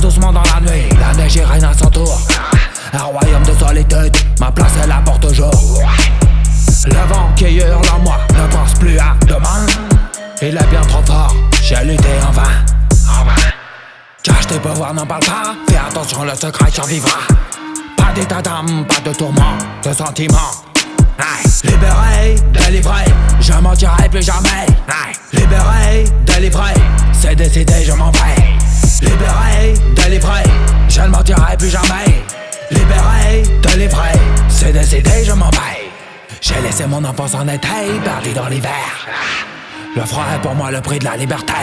Doucement dans la nuit, la neige règne à son tour. Un royaume de solitude, ma place elle apporte toujours. Le vent qui hurle en moi ne pense plus à demain. Il est bien trop fort, j'ai lutté en vain. En vain. Cache tes pouvoirs, n'en parle pas. Fais attention, le secret survivra. Pas d'état d'âme, pas de tourment, de sentiments. Libéré, délivré, je mentirai plus jamais. Plus jamais. Libéré, délivré, c'est décidé, je m'en vais. J'ai laissé mon enfance en été, perdu dans l'hiver. Le froid est pour moi le prix de la liberté.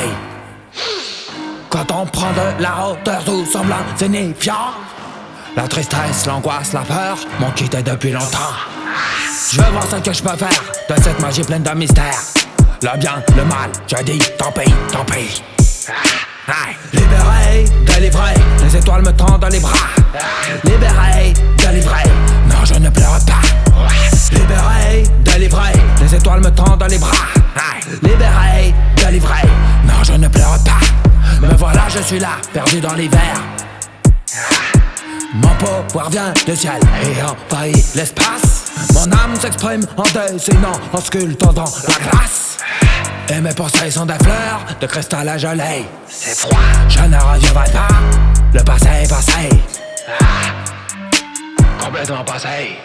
Quand on prend de la hauteur, tout semble insignifiant. La tristesse, l'angoisse, la peur m'ont quitté depuis longtemps. Je veux voir ce que je peux faire de cette magie pleine de mystère. Le bien, le mal, je dis tant pis, tant pis. Libéré, délivré, les étoiles me tendent les bras. Libéré, délivré, non je ne pleure pas. Libéré, délivré, les étoiles me tendent les bras. Libéré, délivré, non je ne pleure pas. Me voilà, je suis là, perdu dans l'hiver. Mon pouvoir vient du ciel et envahit l'espace. Mon âme s'exprime en dessinant, en sculptant dans la glace. Et mes pensées sont des fleurs de cristal à gelée. C'est froid, je ne reviendrai pas. Le passé est passé. Complètement passé.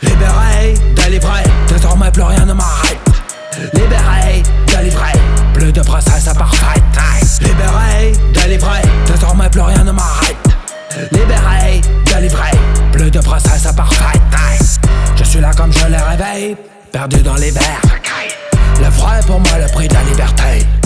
Libéré, délivré, désormais plus rien ne m'arrête. Libéré, délivré, plus de process à parfaite. Libéré, délivré, désormais plus rien ne m'arrête. Libéré, délivré, plus de process à parfaite. Je suis là comme je l'ai rêvé, perdu dans les verres croyais pour moi le prix de la liberté.